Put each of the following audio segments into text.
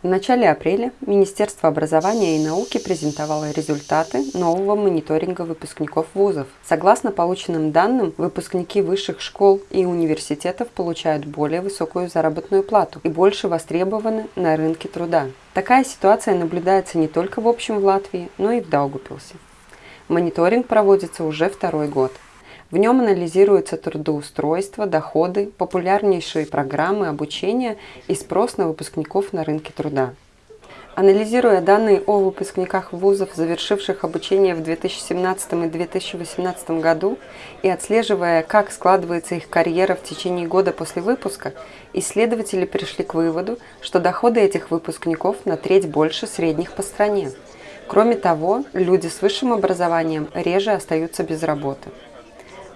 В начале апреля Министерство образования и науки презентовало результаты нового мониторинга выпускников вузов. Согласно полученным данным, выпускники высших школ и университетов получают более высокую заработную плату и больше востребованы на рынке труда. Такая ситуация наблюдается не только в общем в Латвии, но и в Даугупилсе. Мониторинг проводится уже второй год – в нем анализируется трудоустройство, доходы, популярнейшие программы обучения и спрос на выпускников на рынке труда. Анализируя данные о выпускниках вузов, завершивших обучение в 2017 и 2018 году, и отслеживая, как складывается их карьера в течение года после выпуска, исследователи пришли к выводу, что доходы этих выпускников на треть больше средних по стране. Кроме того, люди с высшим образованием реже остаются без работы.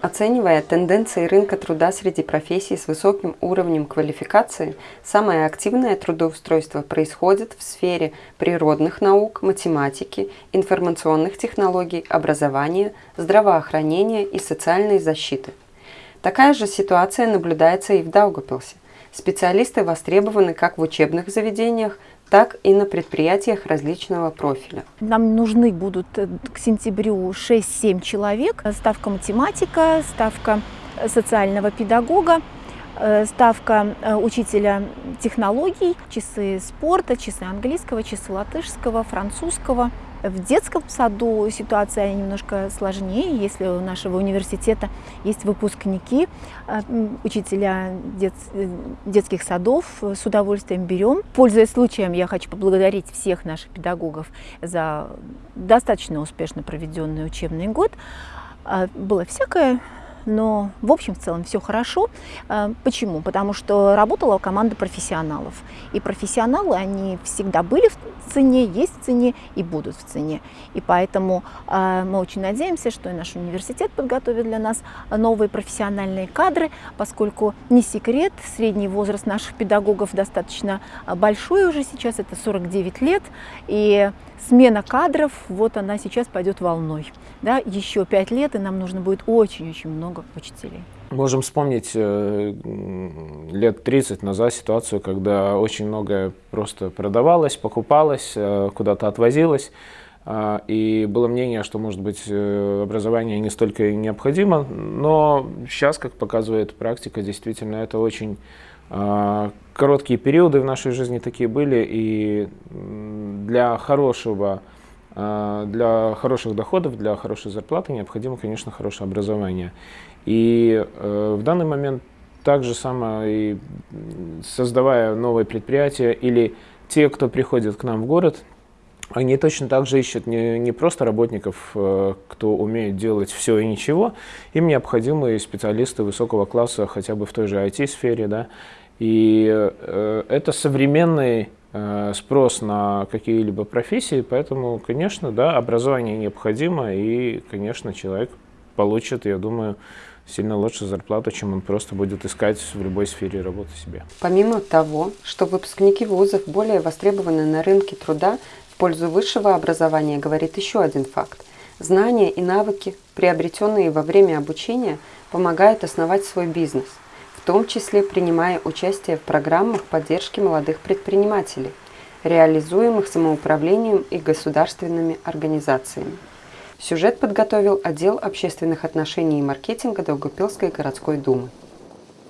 Оценивая тенденции рынка труда среди профессий с высоким уровнем квалификации, самое активное трудоустройство происходит в сфере природных наук, математики, информационных технологий, образования, здравоохранения и социальной защиты. Такая же ситуация наблюдается и в Даугапилсе. Специалисты востребованы как в учебных заведениях, так и на предприятиях различного профиля. Нам нужны будут э, к сентябрю 6-7 человек. Ставка математика, ставка социального педагога, э, ставка э, учителя технологий, часы спорта, часы английского, часы латышского, французского – в детском саду ситуация немножко сложнее. Если у нашего университета есть выпускники, э, учителя дет, детских садов, с удовольствием берем. Пользуясь случаем, я хочу поблагодарить всех наших педагогов за достаточно успешно проведенный учебный год. А, было всякое, но в общем в целом все хорошо. А, почему? Потому что работала команда профессионалов. И профессионалы, они всегда были в цене, есть в цене и будут в цене. И поэтому а, мы очень надеемся, что и наш университет подготовит для нас новые профессиональные кадры, поскольку не секрет, средний возраст наших педагогов достаточно большой уже сейчас, это 49 лет. И смена кадров, вот она сейчас пойдет волной. Да, еще пять лет, и нам нужно будет очень-очень много учителей. Можем вспомнить э, лет 30 назад ситуацию, когда очень многое просто продавалось, покупалось, э, куда-то отвозилось. Э, и было мнение, что, может быть, образование не столько необходимо, но сейчас, как показывает практика, действительно это очень короткие периоды в нашей жизни такие были, и для хорошего, для хороших доходов, для хорошей зарплаты необходимо, конечно, хорошее образование. И э, в данный момент так же самое, и создавая новые предприятия или те, кто приходит к нам в город, они точно так же ищут не, не просто работников, э, кто умеет делать все и ничего, им необходимы специалисты высокого класса хотя бы в той же IT-сфере, да, и э, это современный спрос на какие-либо профессии, поэтому, конечно, да, образование необходимо, и, конечно, человек получит, я думаю, сильно лучше зарплату, чем он просто будет искать в любой сфере работы себе. Помимо того, что выпускники вузов более востребованы на рынке труда в пользу высшего образования, говорит еще один факт. Знания и навыки, приобретенные во время обучения, помогают основать свой бизнес – в том числе принимая участие в программах поддержки молодых предпринимателей, реализуемых самоуправлением и государственными организациями. Сюжет подготовил отдел общественных отношений и маркетинга Долгопилской городской думы.